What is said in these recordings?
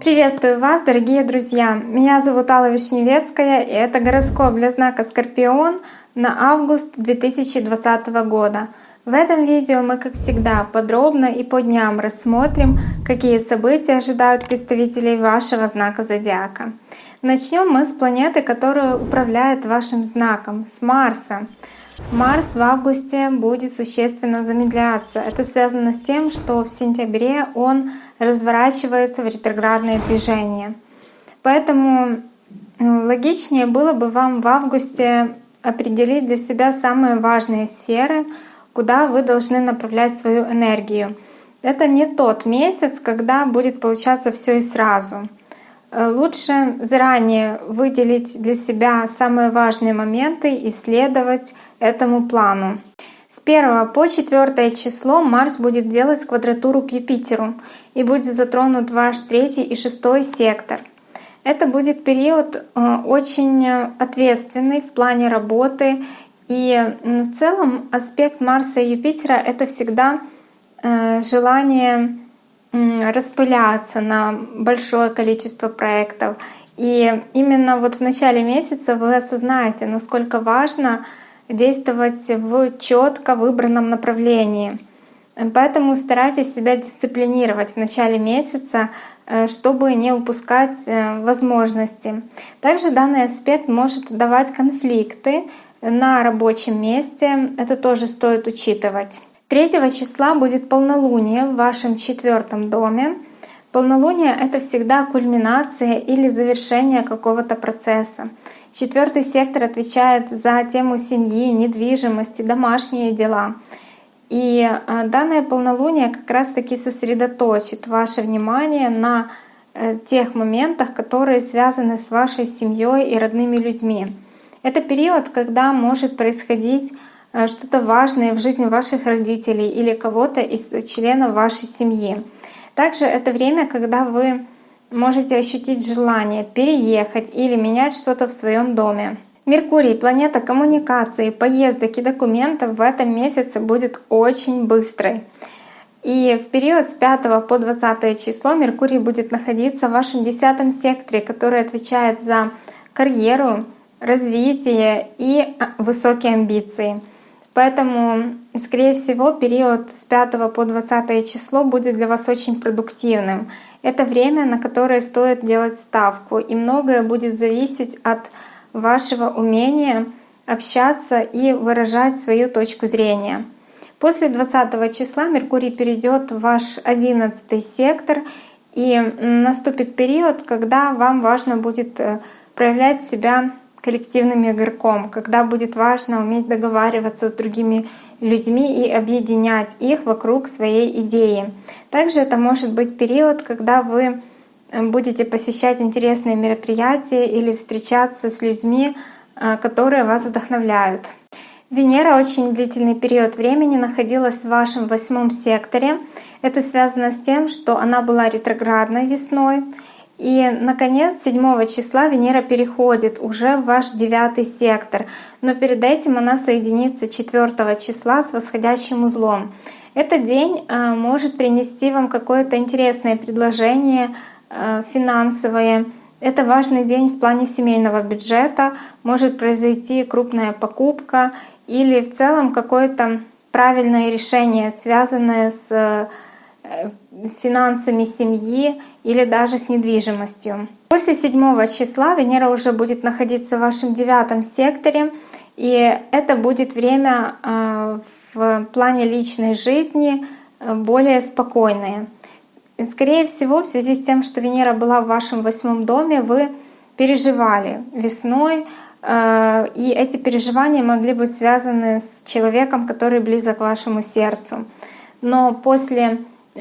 Приветствую вас, дорогие друзья! Меня зовут Алла Вишневецкая, и это гороскоп для знака Скорпион на август 2020 года. В этом видео мы, как всегда, подробно и по дням рассмотрим, какие события ожидают представителей вашего знака зодиака. Начнем мы с планеты, которая управляет вашим знаком, с Марса. Марс в августе будет существенно замедляться. Это связано с тем, что в сентябре он разворачивается в ретроградные движения. Поэтому э, логичнее было бы вам в августе определить для себя самые важные сферы, куда вы должны направлять свою энергию. Это не тот месяц, когда будет получаться все и сразу. Э, лучше заранее выделить для себя самые важные моменты и следовать этому плану. С 1 по 4 число Марс будет делать квадратуру к Юпитеру и будет затронут ваш третий и шестой сектор. Это будет период э, очень ответственный в плане работы. И в целом аспект Марса и Юпитера — это всегда э, желание распыляться на большое количество проектов. И именно вот в начале месяца вы осознаете, насколько важно действовать в четко выбранном направлении. Поэтому старайтесь себя дисциплинировать в начале месяца, э, чтобы не упускать э, возможности. Также данный аспект может давать конфликты на рабочем месте. Это тоже стоит учитывать. 3 числа будет полнолуние в вашем четвертом доме. Полнолуние — это всегда кульминация или завершение какого-то процесса. Четвертый сектор отвечает за тему семьи, недвижимости, домашние дела. И а, данное полнолуние как раз-таки сосредоточит ваше внимание на э, тех моментах, которые связаны с вашей семьей и родными людьми. Это период, когда может происходить э, что-то важное в жизни ваших родителей или кого-то из членов вашей семьи. Также это время, когда вы можете ощутить желание переехать или менять что-то в своем доме. Меркурий, планета коммуникации, поездок и документов в этом месяце будет очень быстрой. И в период с 5 по 20 число Меркурий будет находиться в вашем 10 секторе, который отвечает за карьеру, развитие и а, высокие амбиции. Поэтому, скорее всего, период с 5 по 20 число будет для вас очень продуктивным. Это время, на которое стоит делать ставку, и многое будет зависеть от вашего умения общаться и выражать свою точку зрения. После 20 числа Меркурий перейдет в ваш 11 сектор, и наступит период, когда вам важно будет э, проявлять себя коллективным игроком, когда будет важно уметь договариваться с другими людьми и объединять их вокруг своей идеи. Также это может быть период, когда вы э, будете посещать интересные мероприятия или встречаться с людьми, э, которые вас вдохновляют. Венера очень длительный период времени находилась в вашем восьмом секторе. Это связано с тем, что она была ретроградной весной, и, наконец, 7 числа Венера переходит уже в ваш девятый сектор, но перед этим она соединится 4 числа с восходящим узлом. Этот день э, может принести вам какое-то интересное предложение э, финансовое. Это важный день в плане семейного бюджета, может произойти крупная покупка или в целом какое-то правильное решение, связанное с э, финансами семьи или даже с недвижимостью. После 7 числа Венера уже будет находиться в вашем девятом секторе, и это будет время э, в плане личной жизни э, более спокойное. Скорее всего, в связи с тем, что Венера была в вашем восьмом доме, вы переживали весной, э, и эти переживания могли быть связаны с человеком, который близок к вашему сердцу. Но после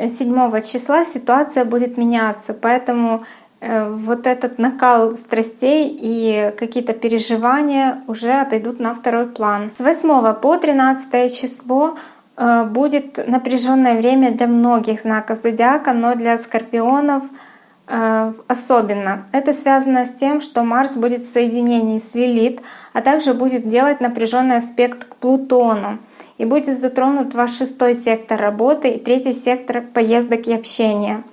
7 числа ситуация будет меняться, поэтому э, вот этот накал страстей и какие-то переживания уже отойдут на второй план. С 8 по 13 число э, будет напряженное время для многих знаков зодиака, но для скорпионов особенно. Это связано с тем, что Марс будет в соединении с Лилит, а также будет делать напряженный аспект к Плутону. И будет затронут ваш шестой сектор работы и третий сектор поездок и общения.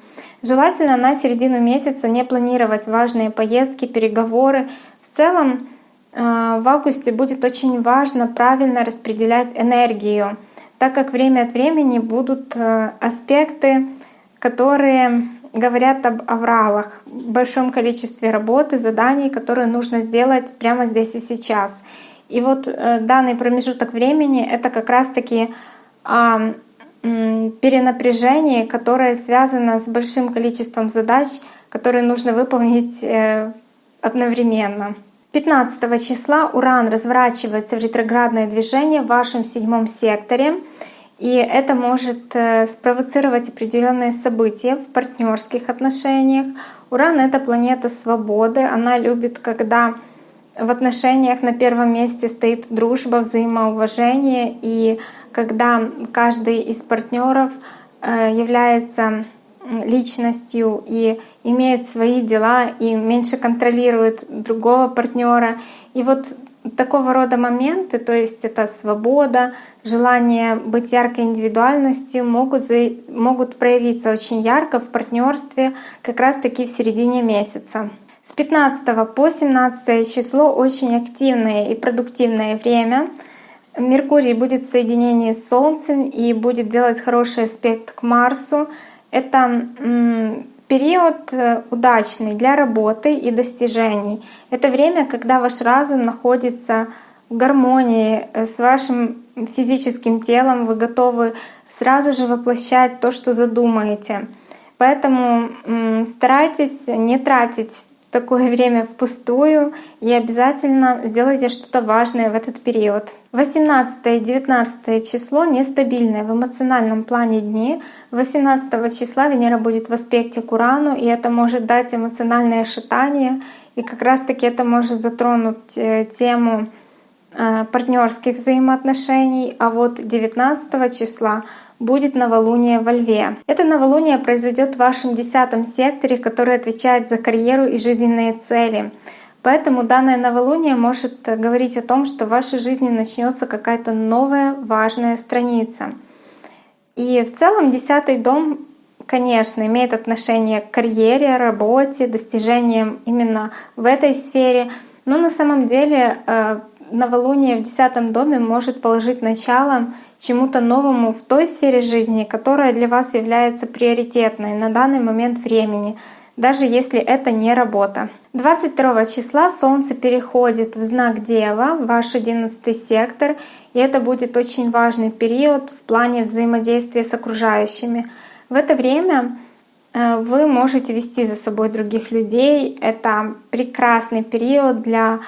Желательно на середину месяца не планировать важные поездки, переговоры. В целом э, в августе будет очень важно правильно распределять энергию, так как время от времени будут э, аспекты, которые говорят об авралах, большом количестве работы, заданий, которые нужно сделать прямо здесь и сейчас. И вот э, данный промежуток времени — это как раз-таки э, перенапряжение, которое связано с большим количеством задач, которые нужно выполнить э, одновременно. 15 числа Уран разворачивается в ретроградное движение в вашем седьмом секторе. И это может э, спровоцировать определенные события в партнерских отношениях. Уран — это планета свободы. Она любит, когда в отношениях на первом месте стоит дружба, взаимоуважение, и когда каждый из партнеров э, является личностью и имеет свои дела и меньше контролирует другого партнера. И вот такого рода моменты, то есть это свобода, желание быть яркой индивидуальностью, могут, могут проявиться очень ярко в партнерстве как раз-таки в середине месяца. С 15 по 17 число очень активное и продуктивное время. Меркурий будет в соединении с Солнцем и будет делать хороший аспект к Марсу. Это период э, удачный для работы и достижений. Это время, когда ваш разум находится в гармонии э, с вашим физическим телом, вы готовы сразу же воплощать то, что задумаете. Поэтому старайтесь не тратить такое время впустую и обязательно сделайте что-то важное в этот период. 18 и 19 число нестабильное в эмоциональном плане дни. 18 числа Венера будет в аспекте к Урану, и это может дать эмоциональное шатание, и как раз таки это может затронуть э, тему э, партнерских взаимоотношений. А вот 19 числа будет новолуние во Льве. Это новолуние произойдет в вашем десятом секторе, который отвечает за карьеру и жизненные цели. Поэтому данное новолуние может говорить о том, что в вашей жизни начнется какая-то новая важная страница. И в целом десятый дом, конечно, имеет отношение к карьере, работе, достижениям именно в этой сфере. Но на самом деле э, новолуние в десятом доме может положить начало чему-то новому в той сфере жизни, которая для вас является приоритетной на данный момент времени, даже если это не работа. 22 числа Солнце переходит в знак Дева, ваш 11 сектор, и это будет очень важный период в плане взаимодействия с окружающими. В это время э, вы можете вести за собой других людей. Это прекрасный период для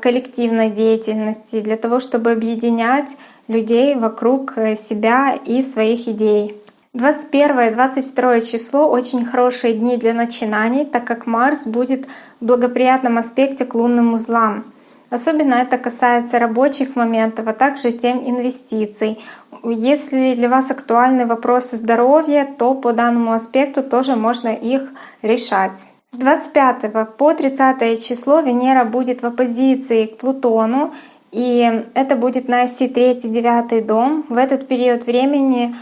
коллективной деятельности, для того, чтобы объединять людей вокруг э, себя и своих идей. 21-22 число — очень хорошие дни для начинаний, так как Марс будет в благоприятном аспекте к лунным узлам. Особенно это касается рабочих моментов, а также тем инвестиций. Если для вас актуальны вопросы здоровья, то по данному аспекту тоже можно их решать. С 25 по 30 число Венера будет в оппозиции к Плутону, и это будет на оси 3-9 дом. В этот период времени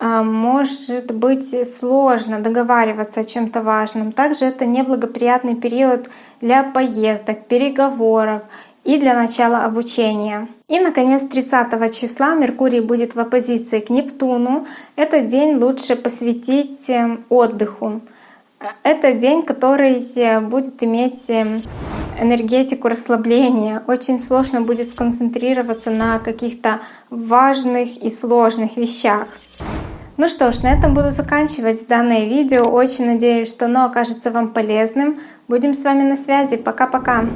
а, может быть сложно договариваться о чем-то важном. Также это неблагоприятный период для поездок, переговоров и для начала обучения. И, наконец, 30 числа Меркурий будет в оппозиции к Нептуну. Этот день лучше посвятить эм, отдыху. Это день, который будет иметь эм, энергетику расслабления. Очень сложно будет сконцентрироваться на каких-то важных и сложных вещах. Ну что ж, на этом буду заканчивать данное видео. Очень надеюсь, что оно окажется вам полезным. Будем с вами на связи. Пока-пока!